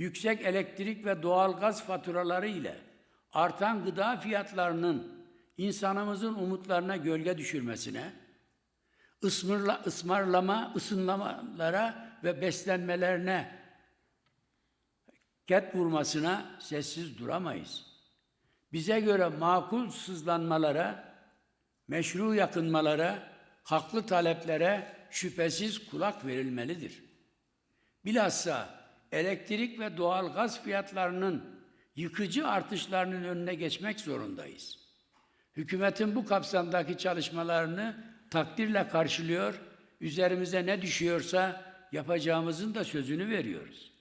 yüksek elektrik ve doğalgaz faturaları ile artan gıda fiyatlarının insanımızın umutlarına gölge düşürmesine, ısmırla, ısmarlama, ısınlamalara ve beslenmelerine ket vurmasına sessiz duramayız. Bize göre makul sızlanmalara, meşru yakınmalara, haklı taleplere şüphesiz kulak verilmelidir. Bilhassa elektrik ve doğal gaz fiyatlarının yıkıcı artışlarının önüne geçmek zorundayız. Hükümetin bu kapsamdaki çalışmalarını takdirle karşılıyor, üzerimize ne düşüyorsa yapacağımızın da sözünü veriyoruz.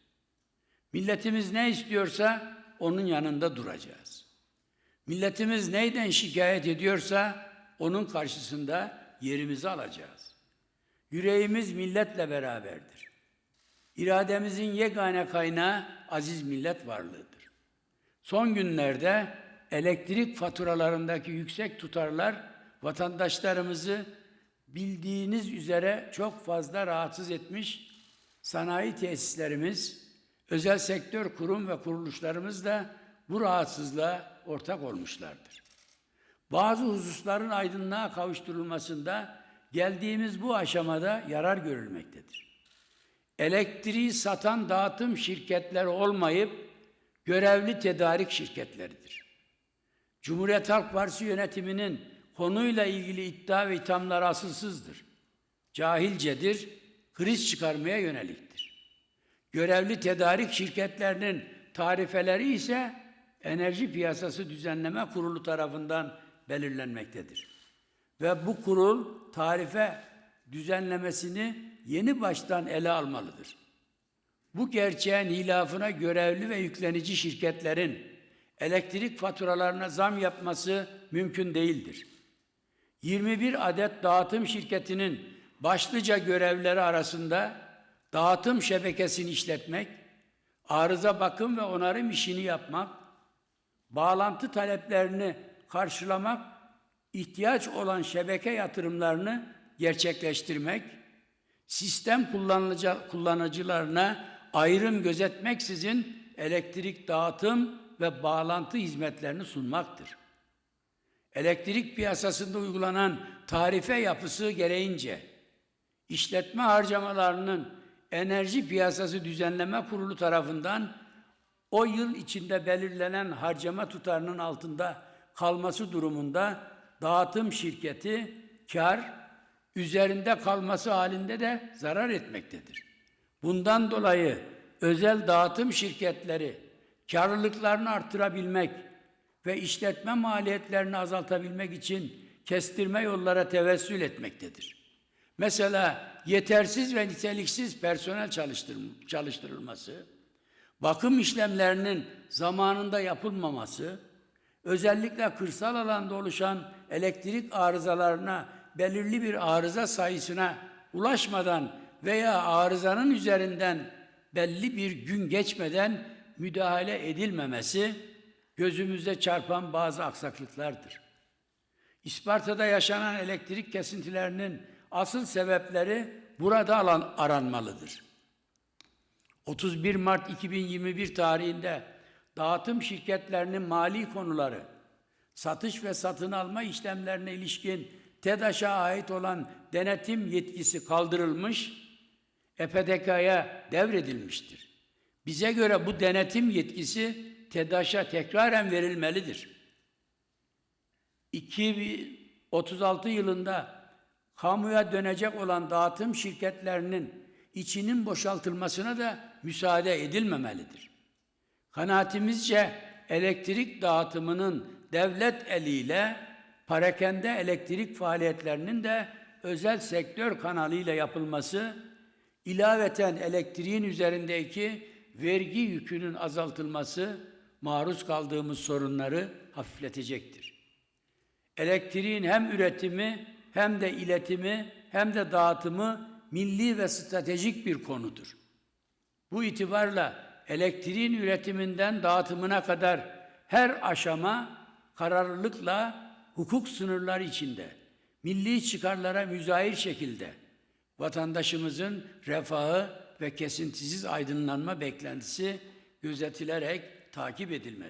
Milletimiz ne istiyorsa onun yanında duracağız. Milletimiz neyden şikayet ediyorsa onun karşısında yerimizi alacağız. Yüreğimiz milletle beraberdir. İrademizin yegane kaynağı aziz millet varlığıdır. Son günlerde elektrik faturalarındaki yüksek tutarlar vatandaşlarımızı bildiğiniz üzere çok fazla rahatsız etmiş. Sanayi tesislerimiz, özel sektör kurum ve kuruluşlarımız da bu rahatsızlığa ortak olmuşlardır. Bazı hususların aydınlığa kavuşturulmasında geldiğimiz bu aşamada yarar görülmektedir. Elektriği satan dağıtım şirketleri olmayıp görevli tedarik şirketleridir. Cumhuriyet Halk Partisi yönetiminin konuyla ilgili iddia ve ithamlar asılsızdır. Cahilcedir, kriz çıkarmaya yöneliktir. Görevli tedarik şirketlerinin tarifeleri ise Enerji Piyasası Düzenleme Kurulu tarafından belirlenmektedir. Ve bu kurul tarife düzenlemesini yeni baştan ele almalıdır. Bu gerçeğin hilafına görevli ve yüklenici şirketlerin elektrik faturalarına zam yapması mümkün değildir. 21 adet dağıtım şirketinin başlıca görevleri arasında dağıtım şebekesini işletmek, arıza bakım ve onarım işini yapmak, bağlantı taleplerini karşılamak, ihtiyaç olan şebeke yatırımlarını gerçekleştirmek, sistem kullanıcılarına ayrım gözetmeksizin elektrik dağıtım ve bağlantı hizmetlerini sunmaktır. Elektrik piyasasında uygulanan tarife yapısı gereğince işletme harcamalarının Enerji Piyasası Düzenleme Kurulu tarafından o yıl içinde belirlenen harcama tutarının altında kalması durumunda dağıtım şirketi kar üzerinde kalması halinde de zarar etmektedir. Bundan dolayı özel dağıtım şirketleri karlılıklarını artırabilmek ve işletme maliyetlerini azaltabilmek için kestirme yollara tevessül etmektedir. Mesela yetersiz ve niteliksiz personel çalıştırılması, bakım işlemlerinin zamanında yapılmaması, özellikle kırsal alanda oluşan elektrik arızalarına belirli bir arıza sayısına ulaşmadan veya arızanın üzerinden belli bir gün geçmeden müdahale edilmemesi gözümüze çarpan bazı aksaklıklardır. İsparta'da yaşanan elektrik kesintilerinin asıl sebepleri burada alan aranmalıdır. 31 Mart 2021 tarihinde dağıtım şirketlerinin mali konuları, satış ve satın alma işlemlerine ilişkin TEDAŞ'a ait olan denetim yetkisi kaldırılmış, EPDK'ya devredilmiştir. Bize göre bu denetim yetkisi TEDAŞ'a tekraren verilmelidir. 2036 yılında kamuya dönecek olan dağıtım şirketlerinin içinin boşaltılmasına da müsaade edilmemelidir. Kanaatimizce elektrik dağıtımının devlet eliyle parakende elektrik faaliyetlerinin de özel sektör kanalıyla yapılması, ilaveten elektriğin üzerindeki vergi yükünün azaltılması maruz kaldığımız sorunları hafifletecektir. Elektriğin hem üretimi hem de iletimi hem de dağıtımı milli ve stratejik bir konudur. Bu itibarla elektriğin üretiminden dağıtımına kadar her aşama kararlılıkla hukuk sınırları içinde milli çıkarlara müzahir şekilde vatandaşımızın refahı ve kesintisiz aydınlanma beklentisi gözetilerek takip edilmelidir.